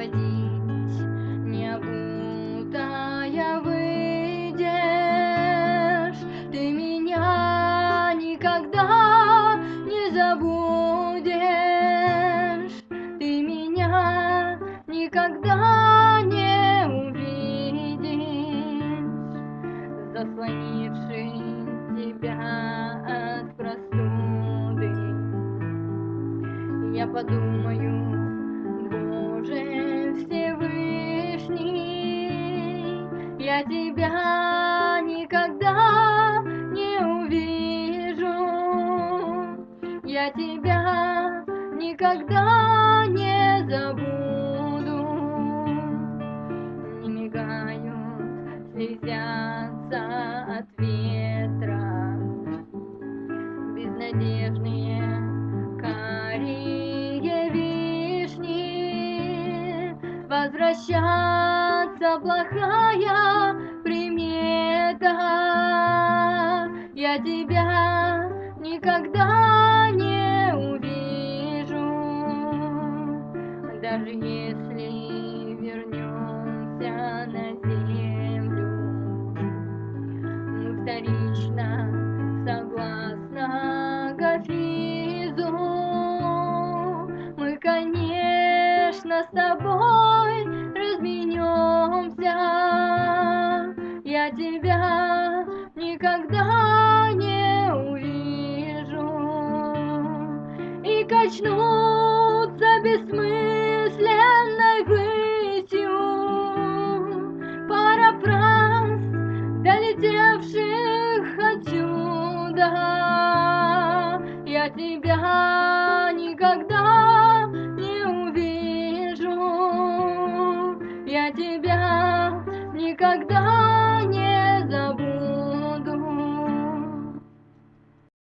водить, не обутая выйдешь. Ты меня никогда не забудешь, ты меня никогда не увидишь, заслонивший тебя от простуды. Я подумаю, я тебя никогда не увижу, я тебя никогда не забуду. Не мигают, слезятся от ветра, безнадежные карие вишни. Возвращаться плохая примета. Я тебя никогда не увижу, даже если вернемся на землю. Мы вторично согласно Гафизу. Мы, конечно, с тобой Тебя никогда не увижу. И качнуться бессмысленной высью пара фраз, долетевших отсюда. Я тебя никогда не увижу, я тебя никогда